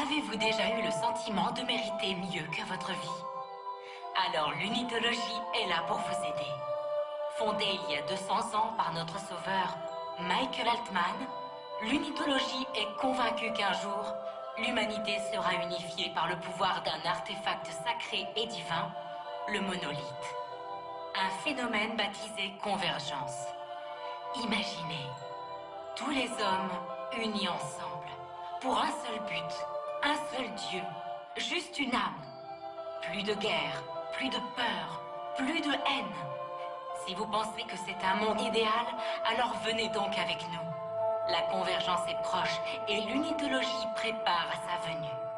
Avez-vous déjà eu le sentiment de mériter mieux que votre vie Alors l'unitologie est là pour vous aider. Fondée il y a 200 ans par notre sauveur Michael Altman, l'unitologie est convaincue qu'un jour, l'humanité sera unifiée par le pouvoir d'un artefact sacré et divin, le monolithe. Un phénomène baptisé convergence. Imaginez, tous les hommes unis ensemble, pour un seul but, Dieu, juste une âme. Plus de guerre, plus de peur, plus de haine. Si vous pensez que c'est un monde idéal, alors venez donc avec nous. La convergence est proche et l'unitologie prépare à sa venue.